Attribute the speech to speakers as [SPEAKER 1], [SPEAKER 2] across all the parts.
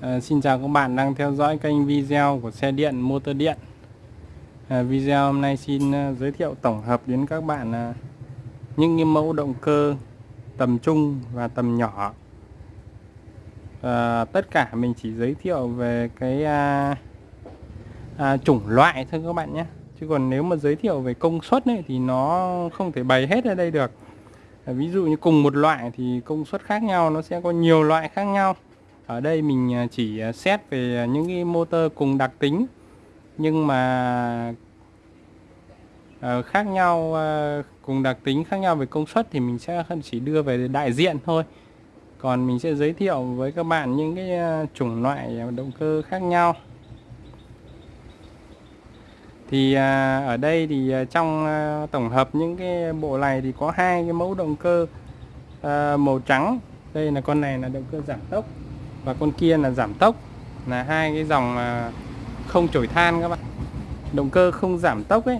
[SPEAKER 1] À, xin chào các bạn đang theo dõi kênh video của xe điện motor điện. À, Video hôm nay xin uh, giới thiệu tổng hợp đến các bạn uh, những cái mẫu động cơ tầm trung và tầm nhỏ. À, Tất cả mình chỉ giới thiệu về cái à, à, chủng loại thôi các bạn nhé. Chứ còn nếu mà giới thiệu về công suất ấy, thì nó không thể bày hết ở đây được. À, Ví dụ như cùng một loại thì công suất khác nhau nó sẽ có nhiều loại khác nhau ở đây mình à, chỉ à, xét về à, những cái motor cùng đặc tính, nhưng mà ờ, khác nhau cùng đặc tính, khác nhau về công suất thì mình sẽ chỉ đưa về đại diện thôi. Còn mình sẽ giới thiệu với các bạn những cái chủng loại động cơ khác nhau. Thì ở đây thì trong tổng hợp những cái bộ này thì có hai cái mẫu động cơ màu trắng. Đây là con này là động cơ giảm tốc và con kia là giảm tốc, là hai cái dòng mà không chổi than các bạn. Động cơ không giảm tốc ấy,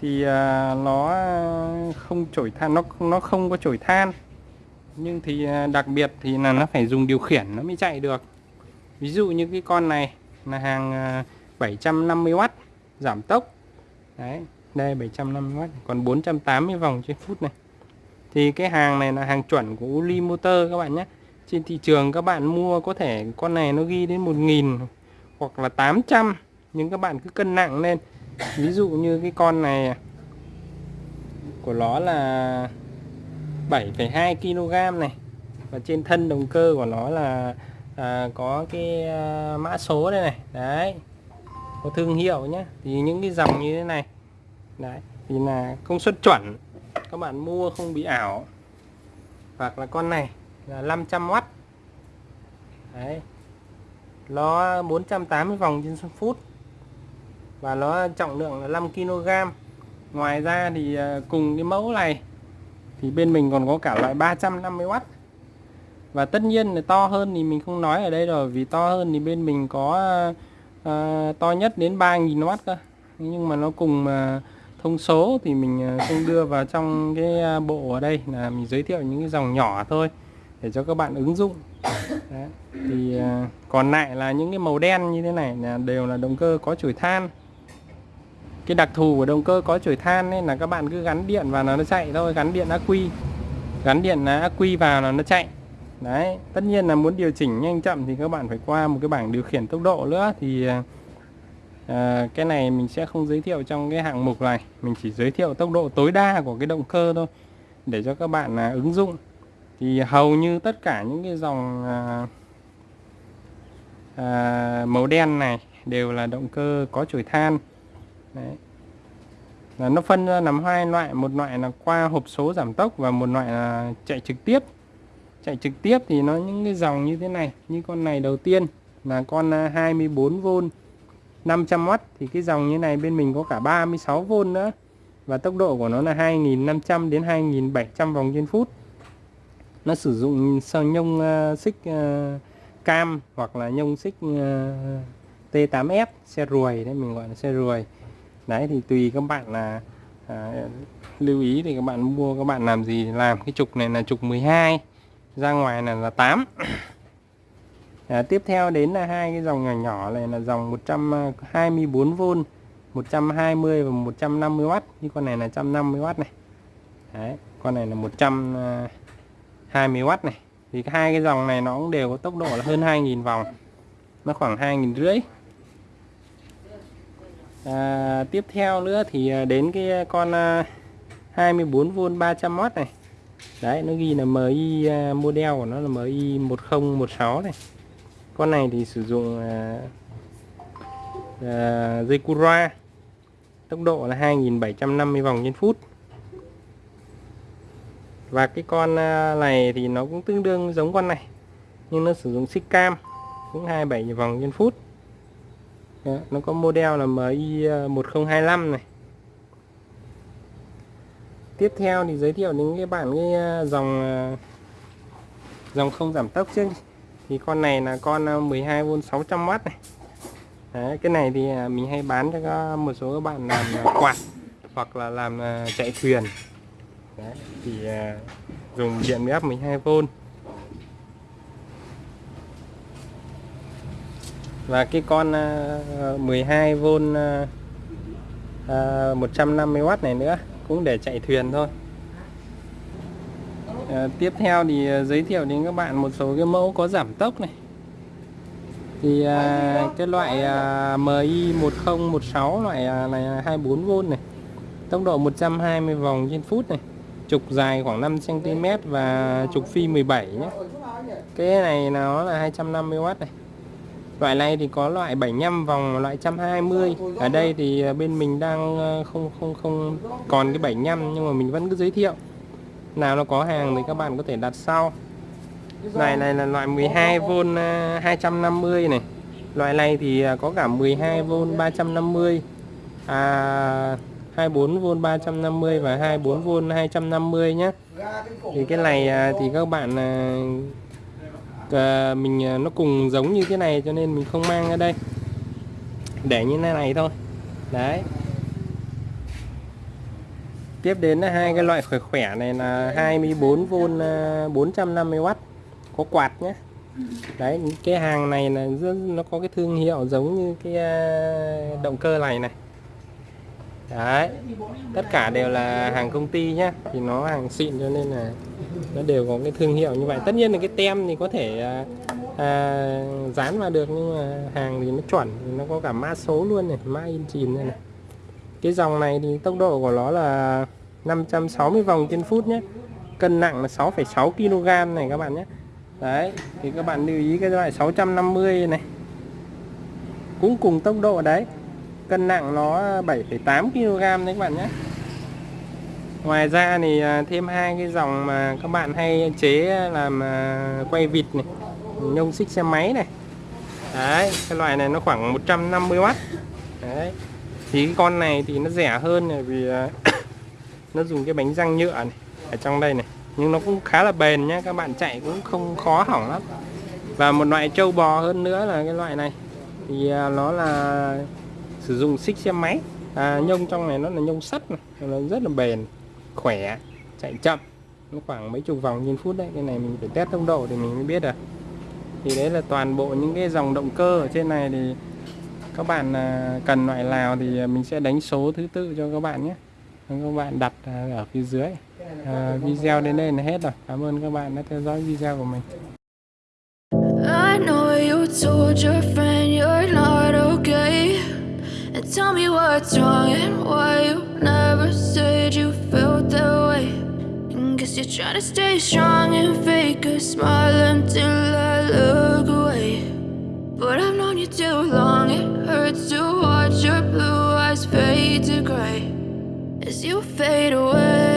[SPEAKER 1] thì à, nó không chổi than, nó nó không có chổi than. Nhưng thì à, đặc biệt thì là nó phải dùng điều khiển, nó mới chạy được. Ví dụ như cái con này là hàng à, 750W giảm tốc. Đấy, đây 750W còn 480 vòng trên phút này. Thì cái hàng này là hàng chuẩn của Uli Motor các bạn nhé trên thị trường các bạn mua có thể con này nó ghi đến 1.000 hoặc là 800 nhưng các bạn cứ cân nặng lên. Ví dụ như cái con này à, của nó là 7,2 kg này. Và trên thân động cơ của nó là à, có cái à, mã số đây này. Đấy có thương hiệu nhé thì những cái dòng như thế này. Đấy thì là công suất chuẩn. Các bạn mua không bị ảo. Hoặc là con này là 500W đấy. Nó 480 vòng trên phút. Và nó trọng lượng là 5 kg ngoài ra thì à, cùng cái mẫu này thì bên mình còn có cả loại 350W và tất nhiên là to hơn thì mình không nói ở đây rồi vì to hơn thì bên mình có uh, to nhất đến 3.000W cơ. Nhưng mà nó cùng uh, thông số thì mình không đưa vào trong cái bộ ở đây. Là mình giới thiệu những cái dòng nhỏ thôi để cho các bạn ứng dụng. Đấy. thì uh, còn lại là những cái màu đen như thế này là đều là động cơ có chổi than. Cái đặc thù của động cơ có chổi than nên là các bạn cứ gắn điện vào là nó chạy thôi gắn điện ắc quy gắn điện ắc quy vào là nó chạy. Đấy tất nhiên là muốn điều chỉnh nhanh chậm thì các bạn phải qua một cái bảng điều khiển tốc độ nữa thì uh, cái này mình sẽ không giới thiệu trong cái hạng mục này. Mình chỉ giới thiệu tốc độ tối đa của cái động cơ thôi để cho các bạn uh, ứng dụng thì hầu như tất cả những cái dòng à, à, màu đen này đều là động cơ có chổi than. Đấy. Là nó phân ra làm hai loại một loại là qua hộp số giảm tốc và một loại là chạy trực tiếp. Chạy trực tiếp thì nó những cái dòng như thế này như con này đầu tiên là con à, 24V 500W thì cái dòng như này bên mình có cả 36V nữa và tốc độ của nó là 2500 đến 2700 vòng trên phút nó sử dụng sao nhông uh, xích uh, cam hoặc là nhông xích ờ, uh, T8F xe ruồi đấy mình gọi là xe ruồi. Đấy thì tùy các bạn là à, lưu ý thì các bạn mua các bạn làm gì làm. Cái trục này là trục 12 ra ngoài này là 8 à, tiếp theo đến là hai cái dòng nhỏ nhỏ này là dòng 124V 120 và 150W như con này là 150W này. Đấy con này là 100 uh, 20W này. Thì hai cái dòng này nó cũng đều có tốc độ là hơn 2.000 vòng. Nó khoảng 2.000 rưỡi. À, tiếp theo nữa thì à, đến cái con à, 24V 300W này. Đấy nó ghi là MI à, model của nó là MI 1016 này. Con này thì sử dụng à, à, dây Cura tốc độ là 2.750 vòng trên phút và cái con à, này thì nó cũng tương đương giống con này. Nhưng nó sử dụng xích cam cũng 27 vòng trên phút. Đó, nó có model là MI 1025 à, này. Tiếp theo thì giới thiệu đến các bạn cái à, dòng dòng không giảm tốc trước thì con này là con 12V 600W này. Đấy, cái này thì mình hay bán cho một số các bạn làm quạt hoặc là làm chạy thuyền. Đấy, thì à, dùng điện áp 12V và cái con 12V uh, 150W này nữa cũng để chạy thuyền thôi. À, tiếp theo thì à, giới thiệu đến các bạn một số cái mẫu có giảm tốc này. Thì à, cái loại à, MI 1016 loại à, này 24V này. Tốc độ 120 vòng trên phút này trục dài khoảng 5 cm và trục phi 17 nhé. Cái này nó là 250W này. Loại này thì có loại 75 vòng loại 120 ở đây thì à, bên mình đang à, không không không còn cái 75 nhưng mà mình vẫn cứ giới thiệu. Nào nó có hàng thì các bạn có thể đặt sau. Loại này là loại 12V 250 à, này. Loại này thì có cả 12V 350 à, 24V 350 và 24V 250 nhé. Thì cái này à, thì các bạn à, mình à, nó cùng giống như cái này cho nên mình không mang ở đây. Để như thế này thôi. Đấy. Tiếp đến là hai cái loại khỏe khỏe này là 24V 450W à, có quạt nhé. Đấy cái hàng này là nó có cái thương hiệu giống như cái động cơ này này đấy. Tất cả đều là hàng công ty nhá. Thì nó hàng xịn cho nên là nó đều có cái thương hiệu như vậy. Tất nhiên là cái tem thì có thể à, à, dán vào được nhưng mà hàng thì nó chuẩn. Thì nó có cả mã số luôn này mã in chìm này, này. Cái dòng này thì tốc độ của nó là 560 vòng trên phút nhé cân nặng là 6,6 kg này các bạn nhé đấy thì các bạn lưu ý cái loại 650 này. Cũng cùng tốc độ đấy cân nặng nó 7,8 kg đấy các bạn nhé. Ngoài ra thì à, thêm hai cái dòng mà các bạn hay chế làm à, quay vịt này nhông xích xe máy này. Đấy cái loại này nó khoảng 150W đấy thì cái con này thì nó rẻ hơn này vì à, nó dùng cái bánh răng nhựa này ở trong đây này. Nhưng nó cũng khá là bền nhá các bạn chạy cũng không khó hỏng lắm. Và một loại trâu bò hơn nữa là cái loại này. Thì nó là sử dụng xích xe máy. À, nhông trong này nó là nhông sắt này. nó rất là bền khỏe chạy chậm. Nó khoảng mấy chục vòng trên phút đấy cái này mình phải test tốc độ thì mình mới biết được. Thì đấy là toàn bộ những cái dòng động cơ ở trên này thì các bạn à, cần loại nào thì mình sẽ đánh số thứ tự cho các bạn nhé. Các bạn đặt ở phía dưới. À, video đến đây là hết rồi. Cảm ơn các bạn đã theo dõi video của mình. I know you told your friend you're not tell me what's wrong and why you never said you felt that way. And guess you're trying to stay strong and fake a smile until I look away. But I've known you too long, it hurts to watch your blue eyes fade to gray As you fade away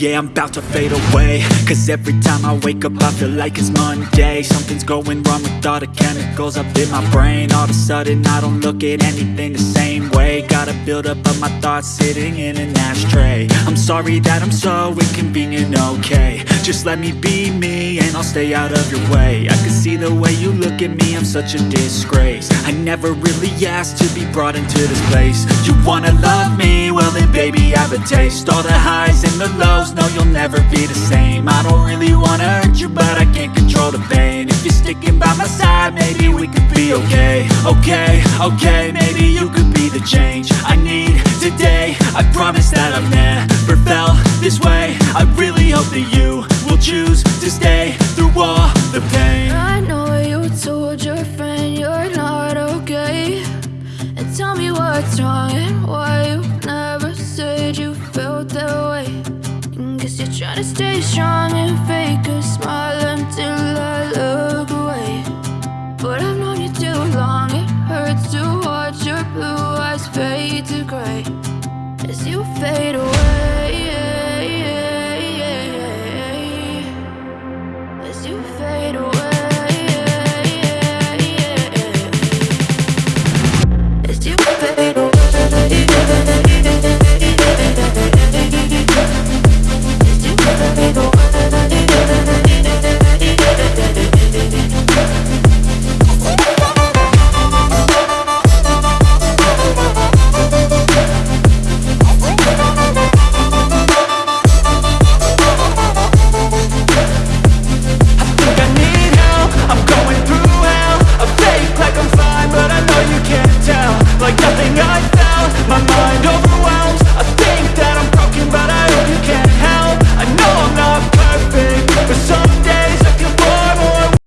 [SPEAKER 1] Yeah, I'm about to fade away. Cause every time I wake up I feel like it's Monday. Something's going wrong with all the chemicals up in my brain. All of a sudden I don't look at anything the same way. Gotta build up of my thoughts sitting in an ashtray. I'm sorry that I'm so inconvenient, okay. Just let me be me and I'll stay out of your way. I can see the way you look at me, I'm such a disgrace. I never really asked to be brought into this place. You wanna love me? Well baby I have a taste. All the highs and the lows know you'll never be the same. I don't really wanna hurt you, but I can't control the pain. If you're sticking by my side, maybe we could be okay. Okay, okay, maybe you could be the change I need today. I promise that I've never felt this way. I really hope that you will choose to stay through all blue eyes fade to grey as you fade away.